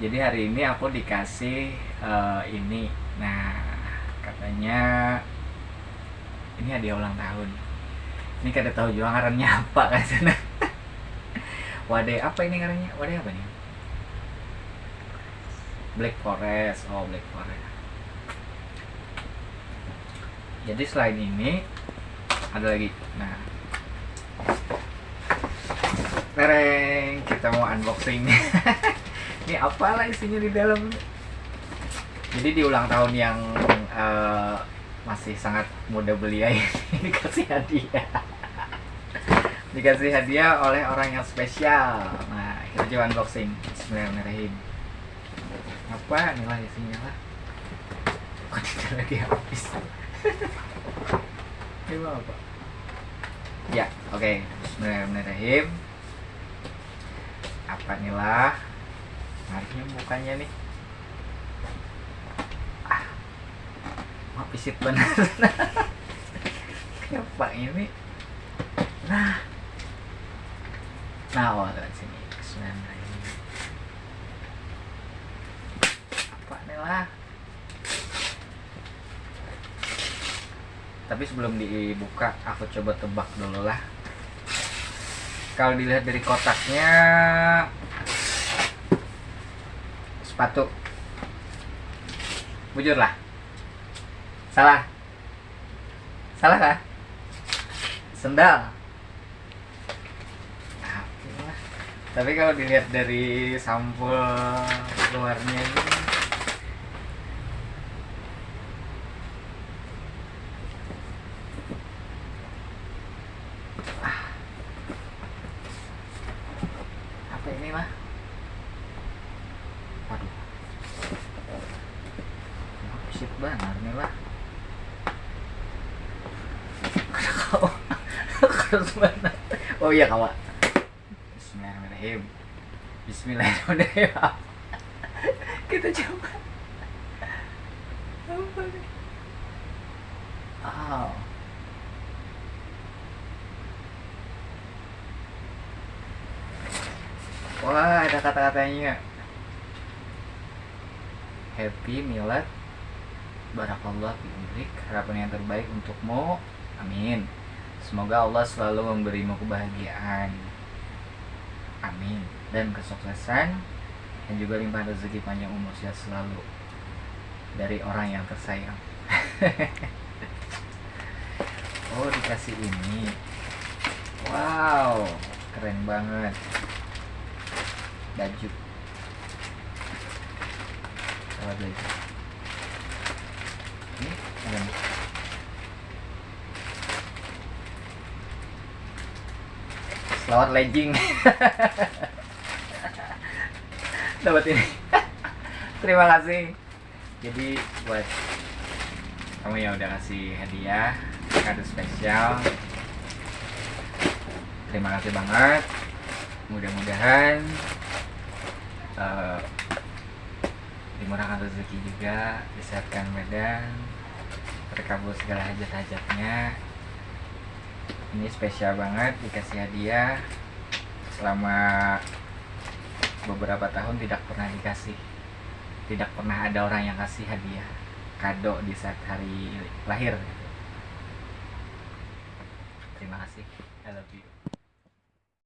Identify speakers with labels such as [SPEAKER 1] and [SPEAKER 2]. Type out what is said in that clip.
[SPEAKER 1] jadi hari ini aku dikasih uh, ini. Nah katanya ini hadiah ulang tahun. Ini kada tahu juga ngarannya apa kan. Sana wadah apa ini ngarannya? Wadah apa nih Black Forest. Oh Black Forest. Jadi selain ini ada lagi. Nah. Tereng kita mau unboxing ini apalah isinya di dalam? Jadi di ulang tahun yang uh, masih sangat muda belia ini dikasih hadiah. Dikasih hadiah oleh orang yang spesial. Nah kita coba unboxing. Bismillahirrahmanirrahim. Apa inilah isinya lah? Kok tidak lagi habis? Ini apa? Ya oke. Okay. Bismillahirrahmanirrahim. Apa nih Harusnya mukanya nih. Ah. Mau pisit benar kenapa ini? Nah. Nah oh dari sini. Bismillahirrahmanirrahim. Apa nih lah? Tapi sebelum dibuka aku coba tebak dulu lah. Kalau dilihat dari kotaknya sepatu. Bujur lah. Salah. Salah kah? Sendal. Tapi kalau dilihat dari sampul luarnya ini ah. apa ini mah shit banget nih lah oh iya kawan Bismillahirrahmanirrahim. Bismillahirrahmanirrahim. Kita coba. Apa nih? Oh. wah ada kata-katanya. Happy milad barakallah fi umrik harapan yang terbaik untukmu. Amin. Semoga Allah selalu memberimu kebahagiaan. Amin. Dan kesuksesan dan juga limpah rezeki panjang umur sehat selalu dari orang yang tersayang. Oh dikasih ini. Wow keren banget. Baju. Baju ini ada Selamat legging dapat ini. Terima kasih. Jadi buat kamu yang udah kasih hadiah kado spesial terima kasih banget. Mudah-mudahan uh, dimurahkan rezeki juga disehatkan medan terkabul segala hajat-hajatnya ini spesial banget dikasih hadiah. Selama beberapa tahun tidak pernah dikasih. Tidak pernah ada orang yang kasih hadiah kado di saat hari lahir. Terima kasih. I love you